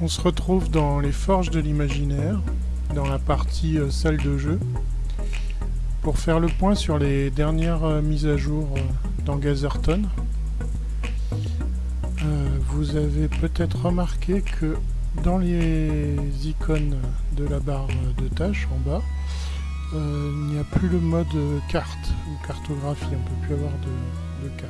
On se retrouve dans les forges de l'imaginaire, dans la partie euh, salle de jeu, pour faire le point sur les dernières euh, mises à jour euh, dans Gazerton. vous avez peut-être remarqué que dans les icônes de la barre de tâches en bas, il n'y a plus le mode carte ou cartographie, on ne peut plus avoir de, de carte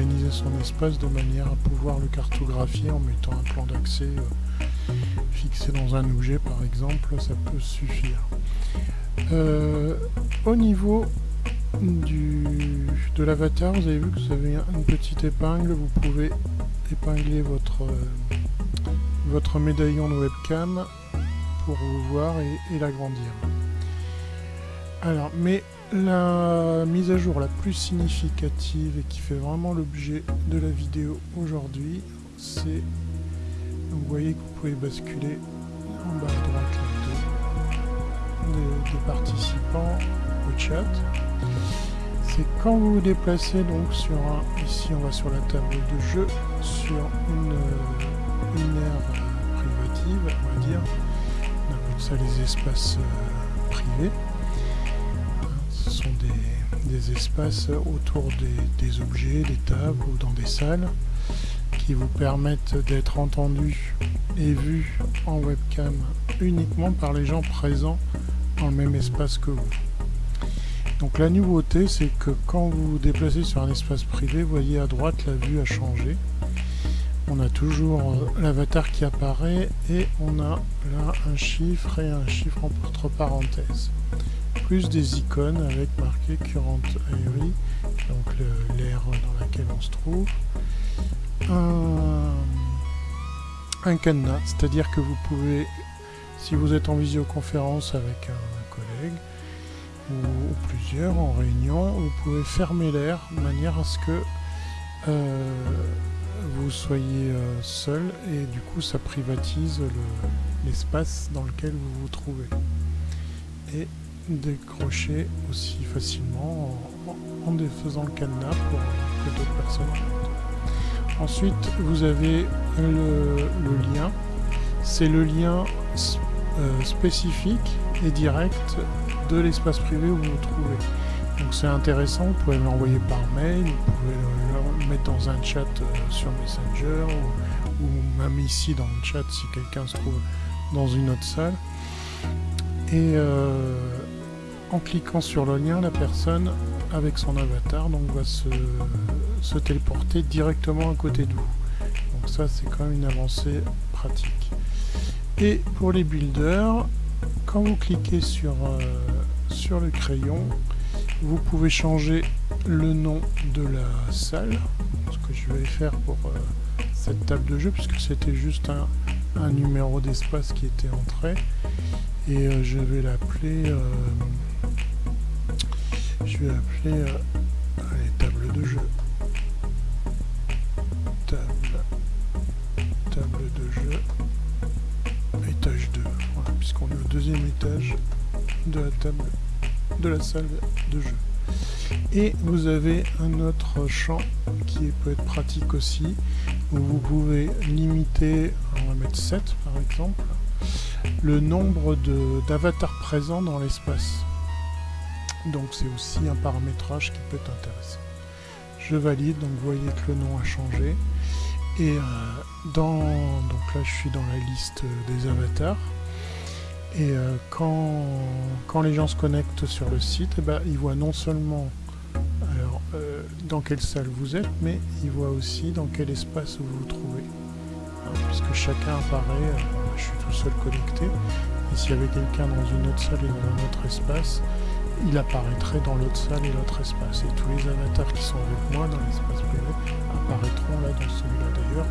organiser son espace de manière à pouvoir le cartographier en mettant un plan d'accès euh, fixé dans un objet par exemple, ça peut suffire. Euh, au niveau du, de l'avatar, vous avez vu que vous avez une petite épingle, vous pouvez épingler votre, euh, votre médaillon de webcam pour vous voir et, et l'agrandir. Alors, mais la mise à jour la plus significative et qui fait vraiment l'objet de la vidéo aujourd'hui, c'est... Vous voyez que vous pouvez basculer en bas à droite des, participants au chat. C'est quand vous vous déplacez donc sur un... Ici on va sur la table de jeu, sur une, une aire privative, on va dire. On appelle ça les espaces euh, privés des, espaces autour des, objets, des tables ou dans des salles qui vous permettent d'être entendus et vus en webcam uniquement par les gens présents dans le même espace que vous. Donc la nouveauté c'est que quand vous vous déplacez sur un espace privé, vous voyez à droite la vue a changé. On a toujours euh, l'avatar qui apparaît et on a là un chiffre et un chiffre entre parenthèses plus des icônes avec marqué Current Airy, donc l'air dans laquelle on se trouve. Un, un cadenas, c'est-à-dire que vous pouvez, si vous êtes en visioconférence avec un, collègue, ou, plusieurs en réunion, vous pouvez fermer l'air de manière à ce que euh, vous soyez euh, seul et du coup ça privatise l'espace dans lequel vous vous trouvez. Et décrocher aussi facilement en, défaisant le cadenas pour que d'autres personnes Ensuite, vous avez le, lien. C'est le lien euh, spécifique et direct de l'espace privé où vous vous trouvez. Donc c'est intéressant, vous pouvez l'envoyer par mail, vous pouvez le, mettre dans un chat euh, sur Messenger ou, même ici dans le chat si quelqu'un se trouve dans une autre salle. Et euh, en cliquant sur le lien, la personne avec son avatar donc, va se, téléporter directement à côté de vous. Donc ça c'est quand même une avancée pratique. Et pour les builders, quand vous cliquez sur, euh, sur le crayon, vous pouvez changer le nom de la salle, ce que je vais faire pour euh, cette table de jeu, puisque c'était juste un, numéro d'espace qui était entré. Et euh, je vais l'appeler je vais appeler euh, table de jeu. Table, table de jeu, étage 2, voilà, puisqu'on est au deuxième étage de la table, de la salle de jeu. Et vous avez un autre champ qui peut être pratique aussi, où vous pouvez limiter, on va mettre 7 par exemple, le nombre d'avatars présents dans l'espace. Donc c'est aussi un paramétrage qui peut être intéressant. Je valide, donc vous voyez que le nom a changé. Et euh, dans, donc là je suis dans la liste des avatars. Et euh, quand, quand, les gens se connectent sur le site, eh ben, ils voient non seulement alors, euh, dans quelle salle vous êtes, mais ils voient aussi dans quel espace vous vous trouvez. Puisque chacun apparaît, je suis tout seul connecté, et s'il y avait quelqu'un dans une autre salle et dans un autre espace, il apparaîtrait dans l'autre salle et l'autre espace. Et tous les avatars qui sont avec moi dans l'espace privé apparaîtront là dans celui-là d'ailleurs.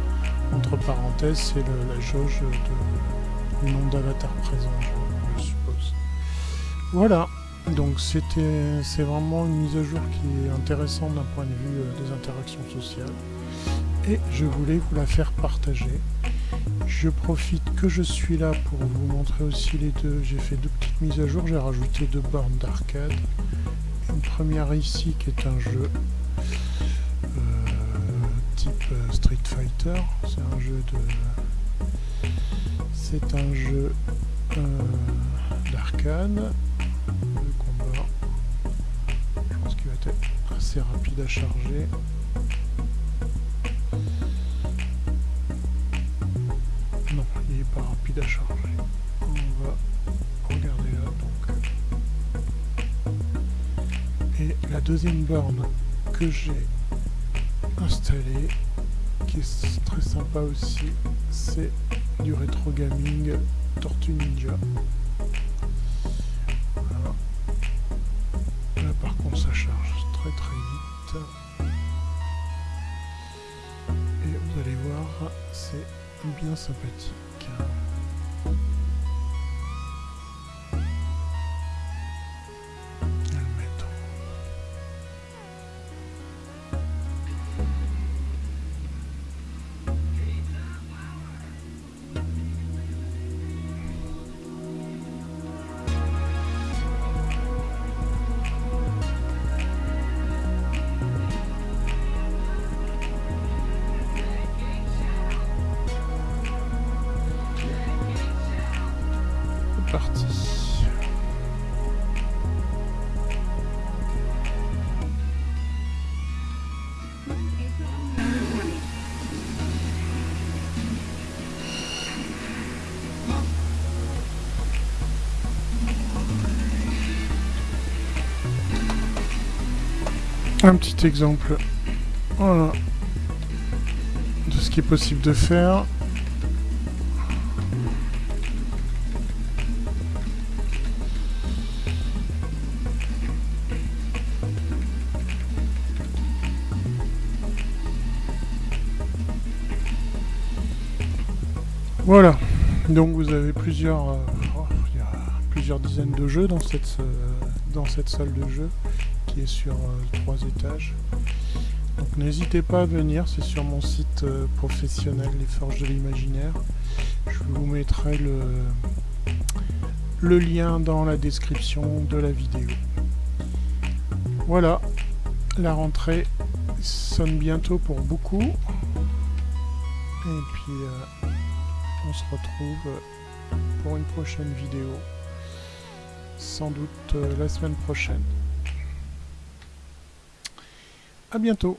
Entre parenthèses, c'est la jauge du nombre d'avatars présents, je, suppose. Voilà, donc c'était c'est vraiment une mise à jour qui est intéressante d'un point de vue euh, des interactions sociales. Et je voulais vous la faire partager. Je profite que je suis là pour vous montrer aussi les deux. J'ai fait deux petites mises à jour, j'ai rajouté deux bornes d'arcade. Une première ici qui est un jeu euh, type euh, Street Fighter. C'est un jeu de... C'est un jeu euh, d'arcade. Le combat. Je pense qu'il va être assez rapide à charger. Pas rapide à charger. On va regarder là donc. Et la deuxième borne que j'ai installée, qui est très sympa aussi, c'est du rétro gaming Tortue Ninja. Là par contre ça charge très très vite. Et vous allez voir, c'est bien sympathique. show. Un petit exemple de ce qui est possible de faire. Voilà, donc vous avez plusieurs, euh, oh, plusieurs dizaines de jeux dans cette, euh, dans cette salle de jeu qui est sur euh, trois étages. Donc n'hésitez pas à venir, c'est sur mon site professionnel Les Forges de l'Imaginaire. Je vous mettrai le, le lien dans la description de la vidéo. Voilà, la rentrée sonne bientôt pour beaucoup. Et puis on se retrouve pour une prochaine vidéo, sans doute euh, la semaine prochaine. A bientôt